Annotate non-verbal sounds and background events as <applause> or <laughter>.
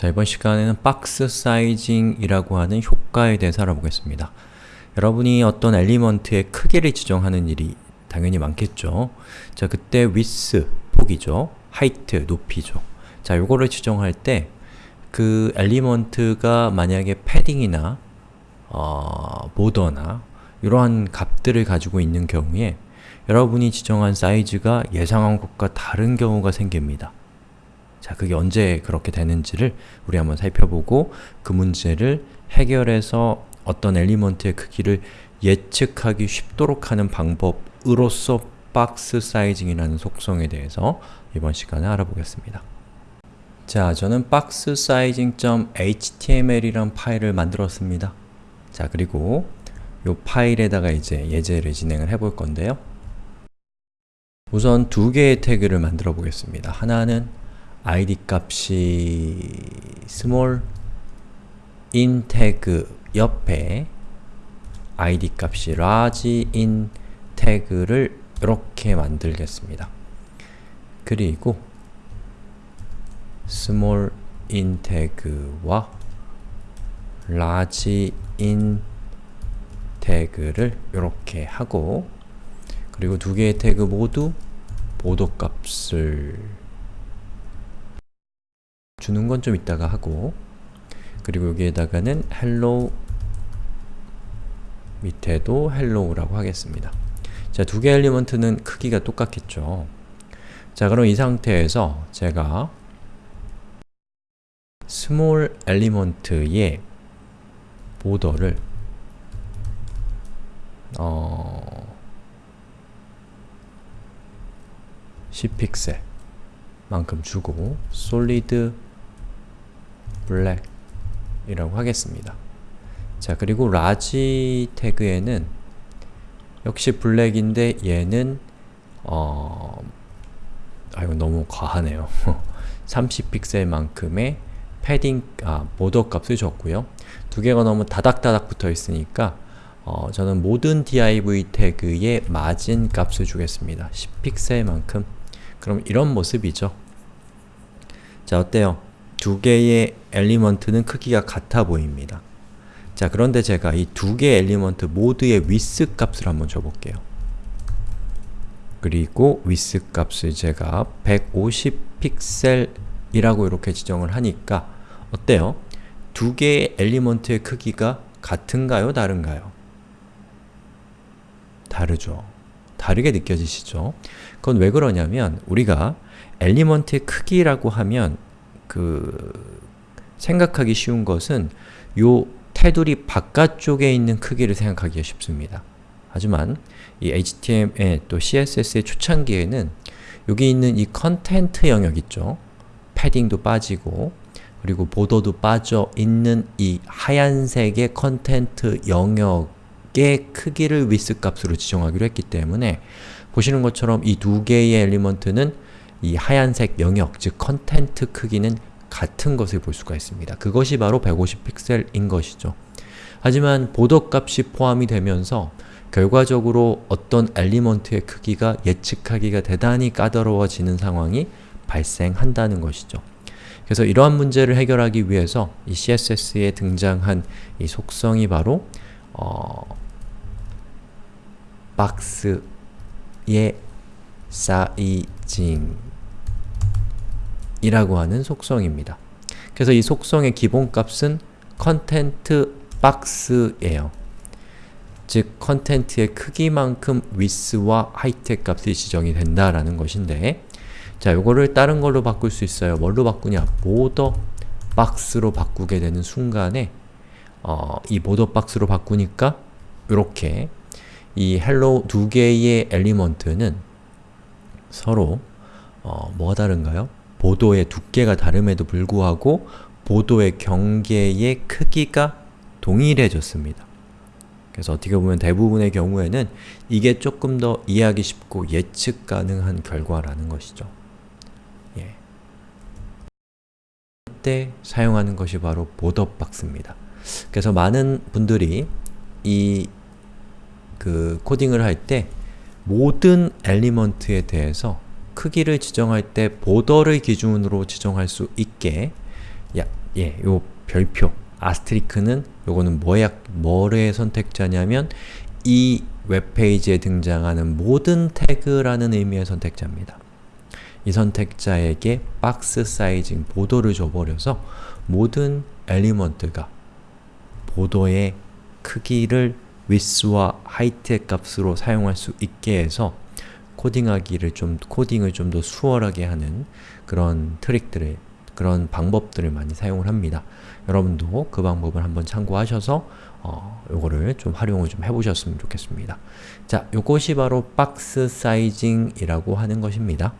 자, 이번 시간에는 box sizing이라고 하는 효과에 대해서 알아보겠습니다. 여러분이 어떤 element의 크기를 지정하는 일이 당연히 많겠죠. 자, 그때 width, 폭이죠. height, 높이죠. 자, 요거를 지정할 때 그 element가 만약에 padding이나 어, border나 이러한 값들을 가지고 있는 경우에 여러분이 지정한 사이즈가 예상한 것과 다른 경우가 생깁니다. 자, 그게 언제 그렇게 되는지를 우리 한번 살펴보고 그 문제를 해결해서 어떤 엘리먼트의 크기를 예측하기 쉽도록 하는 방법으로서 박스 사이징이라는 속성에 대해서 이번 시간에 알아보겠습니다. 자, 저는 박스 sizing.html이란 파일을 만들었습니다. 자, 그리고 이 파일에다가 이제 예제를 진행을 해볼 건데요. 우선 두 개의 태그를 만들어 보겠습니다. 하나는 id 값이 small in 태그 옆에 id 값이 large in 태그를 이렇게 만들겠습니다. 그리고 small in 태그와 large in 태그를 이렇게 하고 그리고 두 개의 태그 모두 border 값을 주는 건 좀 이따가 하고 그리고 여기에다가는 hello 밑에도 hello라고 하겠습니다. 자, 두개 element는 크기가 똑같겠죠. 자, 그럼 이 상태에서 제가 small element의 border를 어... 10픽셀 만큼 주고 solid black 이라고 하겠습니다. 자 그리고 large 태그에는 역시 black인데 얘는 어... 아 이거 너무 과하네요. <laughs> 30픽셀만큼의 패딩, 아, border 값을 줬고요. 두 개가 너무 다닥다닥 붙어 있으니까 어, 저는 모든 div 태그의 마진 값을 주겠습니다. 10픽셀만큼 그럼 이런 모습이죠. 자 어때요? 두 개의 element는 크기가 같아 보입니다. 자 그런데 제가 이 두 개의 element 모두의 width 값을 한번 줘볼게요. 그리고 width 값을 제가 150 픽셀이라고 이렇게 지정을 하니까 어때요? 두 개의 엘리먼트의 크기가 같은가요? 다른가요? 다르죠. 다르게 느껴지시죠? 그건 왜 그러냐면 우리가 엘리먼트의 크기라고 하면 그 생각하기 쉬운 것은 요 테두리 바깥쪽에 있는 크기를 생각하기가 쉽습니다. 하지만 이 HTML 또 CSS의 초창기에는 여기 있는 이 content 영역 있죠? padding도 빠지고 그리고 보더도 빠져 있는 이 하얀색의 content 영역의 크기를 width 값으로 지정하기로 했기 때문에 보시는 것처럼 이 두 개의 element는 이 하얀색 영역, 즉 content 크기는 같은 것을 볼 수가 있습니다. 그것이 바로 150픽셀인 것이죠. 하지만 border 값이 포함이 되면서 결과적으로 어떤 엘리먼트의 크기가 예측하기가 대단히 까다로워지는 상황이 발생한다는 것이죠. 그래서 이러한 문제를 해결하기 위해서 이 CSS에 등장한 이 속성이 바로 어, 박스의 사이징 이라고 하는 속성입니다. 그래서 이 속성의 기본값은 content box예요. 즉, content의 크기만큼 width와 height 값이 지정이 된다라는 것인데 자, 요거를 다른 걸로 바꿀 수 있어요. 뭘로 바꾸냐? border box로 바꾸게 되는 순간에 어, 이 border box로 바꾸니까 이렇게 이 hello 두 개의 element는 서로 어, 뭐가 다른가요? 보도의 두께가 다름에도 불구하고 보도의 경계의 크기가 동일해졌습니다. 그래서 어떻게 보면 대부분의 경우에는 이게 조금 더 이해하기 쉽고 예측 가능한 결과라는 것이죠. 예. 때 사용하는 것이 바로 보더 박스입니다. 그래서 많은 분들이 이 그 코딩을 할 때 모든 element에 대해서 크기를 지정할 때 border를 기준으로 지정할 수 있게 야, 예, 요 별표 asterisk는 요거는 뭐야, 뭐의 선택자냐면 이 웹페이지에 등장하는 모든 태그라는 의미의 선택자입니다. 이 선택자에게 box-sizing border를 줘버려서 모든 element가 border의 크기를 width와 height의 값으로 사용할 수 있게 해서 코딩하기를 좀, 코딩을 좀 더 수월하게 하는 그런 트릭들을, 그런 방법들을 많이 사용을 합니다. 여러분도 그 방법을 한번 참고하셔서 어, 요거를 좀 활용을 좀 해보셨으면 좋겠습니다. 자, 요것이 바로 박스 사이징이라고 하는 것입니다.